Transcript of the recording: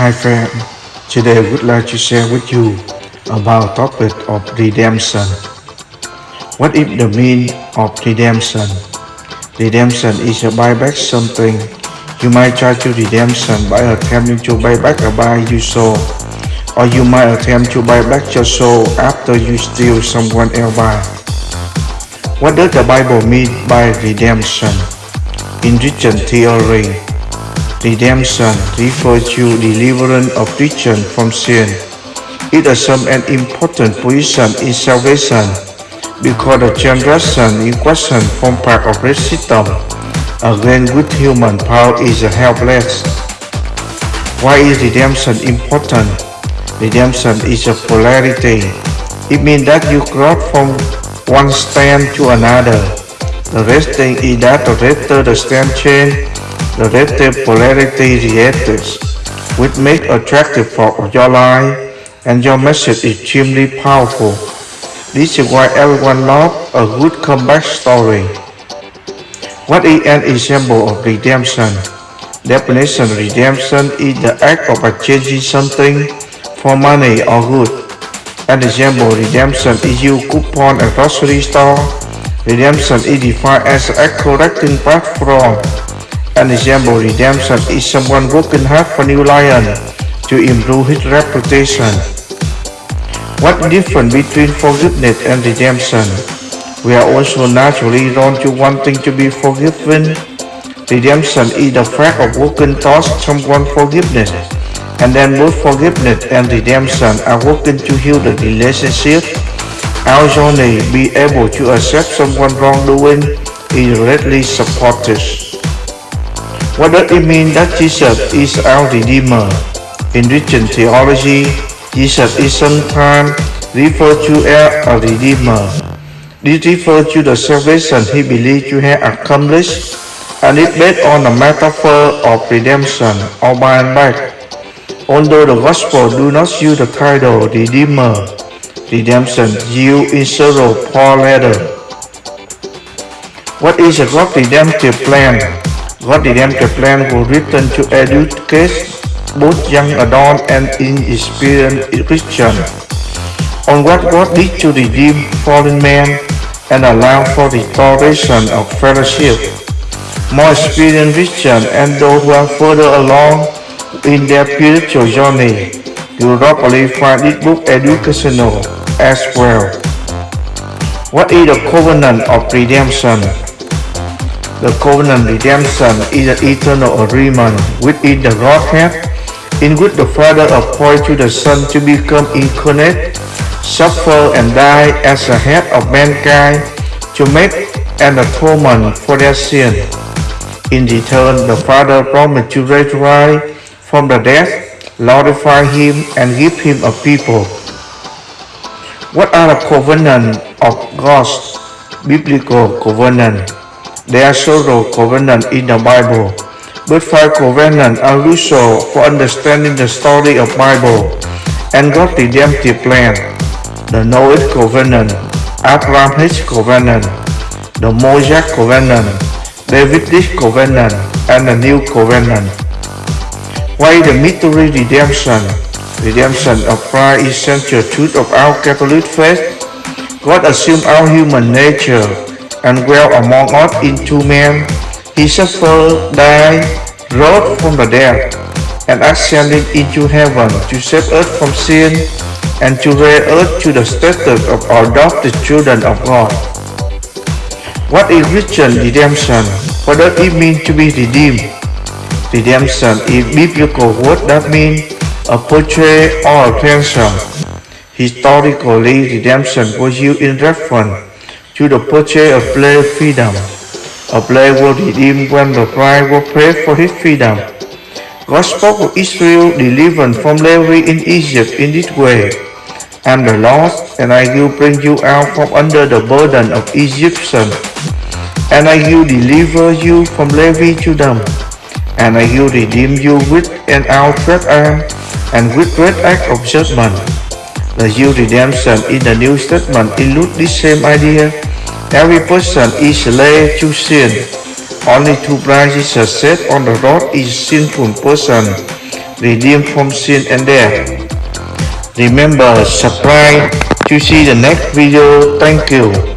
Hi friend, today I would like to share with you about topic of redemption. What is the meaning of redemption? Redemption is a buyback something. You might try to redemption by attempting to buy back a buy you sold, or you might attempt to buy back your soul after you steal someone else buy. What does the Bible mean by redemption? In Christian theory, redemption refers to deliverance of Christian from sin. It assumes an important position in salvation because the generation in question form part of the system against which human power is helpless. Why is redemption important? Redemption is a polarity. It means that you cross from one stand to another. The rest thing is that the later the stand change, the later polarity reacts, which make attractive for your life and your message is extremely powerful. This is why everyone loves a good comeback story. What is an example of redemption? Definition redemption is the act of exchanging something for money or good. An example redemption is you coupon at grocery store Redemption is defined as a correcting path from. An example redemption is someone working hard for New Lion to improve his reputation. What difference between forgiveness and redemption? We are also naturally drawn to wanting to be forgiven. Redemption is the fact of working towards someone forgiveness, and then both forgiveness and redemption are working to heal the relationship our journey be able to accept someone wrongdoing is greatly supported. What does it mean that Jesus is our Redeemer? In Christian theology, Jesus is sometimes referred to as a Redeemer. This refers to the salvation he believed to have accomplished and is based on the metaphor of redemption or buying back. Although the Gospel do not use the title Redeemer, redemption due in several Paul letter. What is a God redemptive plan? God redemptive plan was written to educate both young adult and inexperienced Christian on what God did to redeem fallen man and allow for restoration of fellowship. More experienced Christian and those who are further along in their spiritual journey will probably find this book educational as well. What is the covenant of redemption? The covenant redemption is an eternal agreement within the Godhead in which the Father appoints to the Son to become incarnate, suffer and die as the head of mankind to make an atonement for their sin. In return, the Father promised to raise Christ from the dead, glorify him and give him a people what are the covenants of God's biblical covenant? There are several covenants in the Bible, but five covenants are useful for understanding the story of Bible and God's redemptive plan. The Noah covenant, Abraham's covenant, the Mosaic covenant, Davidic covenant, and the New covenant. Why the mystery redemption? redemption of Christ is central truth of our Catholic faith. God assumed our human nature and dwelt among us in two men. He suffered, died, rose from the dead, and ascended into heaven to save us from sin and to raise us to the status of our adopted children of God. What is Christian redemption? What does it mean to be redeemed? Redemption is biblical word that means a portrait or a ransom. Historically, redemption was used in reference to the purchase of slave freedom. A slave was redeemed when the price was paid for his freedom. God spoke of Israel delivered from slavery in Egypt in this way. I am the Lord, and I will bring you out from under the burden of Egyptians, and I will deliver you from slavery to them, and I will redeem you with an outstretched arm and with great act of judgment. The Jew redemption in the New Testament include this same idea. Every person is slave to sin. Only two prices are set on the road is sinful person redeemed from sin and death. Remember, subscribe to see the next video. Thank you.